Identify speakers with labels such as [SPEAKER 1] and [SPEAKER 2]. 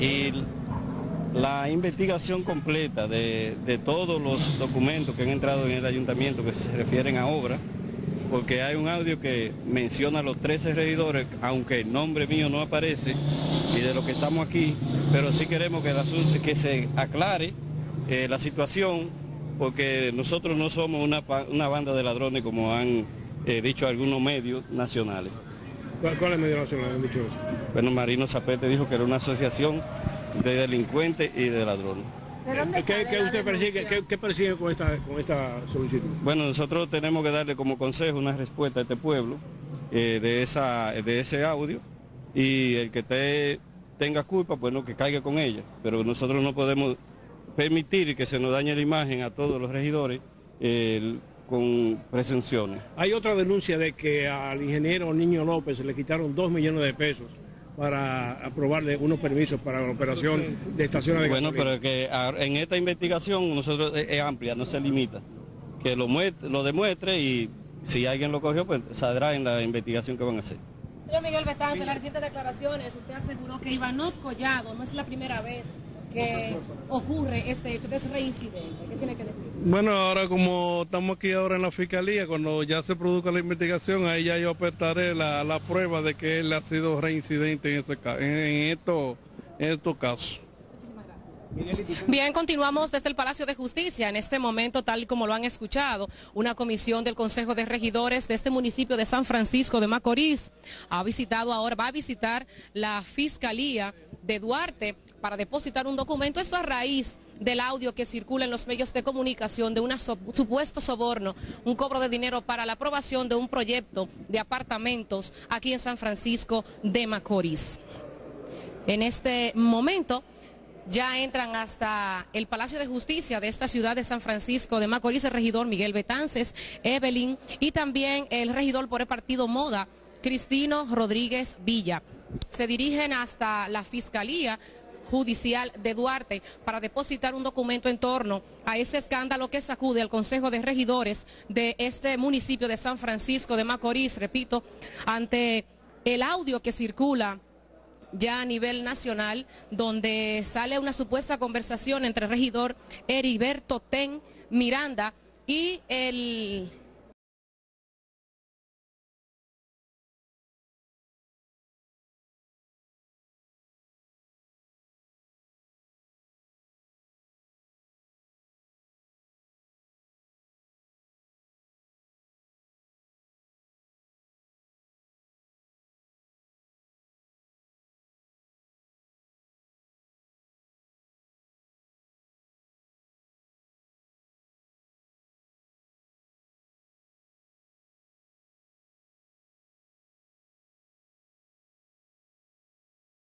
[SPEAKER 1] y la investigación completa de, de todos los documentos que han entrado en el ayuntamiento que se refieren a obra, porque hay un audio que menciona a los 13 regidores, aunque el nombre mío no aparece, y de lo que estamos aquí, pero sí queremos que, asunto, que se aclare eh, la situación, porque nosotros no somos una, una banda de ladrones como han eh, dicho algunos medios nacionales.
[SPEAKER 2] ¿Cuál, cuál es el medio nacional? Han dicho eso.
[SPEAKER 1] Bueno, Marino Zapete dijo que era una asociación de delincuentes y de ladrones.
[SPEAKER 2] ¿Qué, qué usted persigue, qué, qué persigue con esta, con esta solicitud?
[SPEAKER 1] Bueno, nosotros tenemos que darle como consejo una respuesta a este pueblo eh, de, esa, de ese audio y el que te, tenga culpa, bueno, que caiga con ella. Pero nosotros no podemos permitir que se nos dañe la imagen a todos los regidores eh, con presunciones.
[SPEAKER 2] Hay otra denuncia de que al ingeniero Niño López se le quitaron dos millones de pesos para aprobarle unos permisos para la operación de estaciones de
[SPEAKER 1] Bueno,
[SPEAKER 2] gasolina.
[SPEAKER 1] pero que a- en esta investigación nosotros es, es amplia, no se limita. Que lo, demuestre y si alguien lo cogió, pues saldrá en la investigación que van a hacer.
[SPEAKER 3] Señor Miguel Betance, en las recientes declaraciones usted aseguró que Ivanot Collado no es la primera vez que ocurre este hecho, que es reincidente. ¿Qué tiene que decir?
[SPEAKER 4] Bueno, ahora como estamos aquí ahora en la fiscalía, cuando ya se produzca la investigación, ahí ya yo apertaré la, la prueba de que él ha sido reincidente en, este, en, estos en estos casos.
[SPEAKER 3] Bien, continuamos desde el Palacio de Justicia. En este momento, tal y como lo han escuchado, una comisión del Consejo de Regidores de este municipio de San Francisco de Macorís ha visitado ahora, va a visitar la Fiscalía de Duarte para depositar un documento. Esto a raíz del audio que circula en los medios de comunicación de un supuesto soborno, un cobro de dinero para la aprobación de un proyecto de apartamentos aquí en San Francisco de Macorís. En este momento ya entran hasta el Palacio de Justicia de esta ciudad de San Francisco de Macorís el regidor Miguel Betances, Evelyn y también el regidor por el partido Moda, Cristino Rodríguez Villa. Se dirigen hasta la Fiscalía Judicial de Duarte para depositar un documento en torno a ese escándalo que sacude al Consejo de Regidores de este municipio de San Francisco de Macorís, repito, ante el audio que circula ya a nivel nacional, donde sale una supuesta conversación entre el regidor Heriberto Ten Miranda y el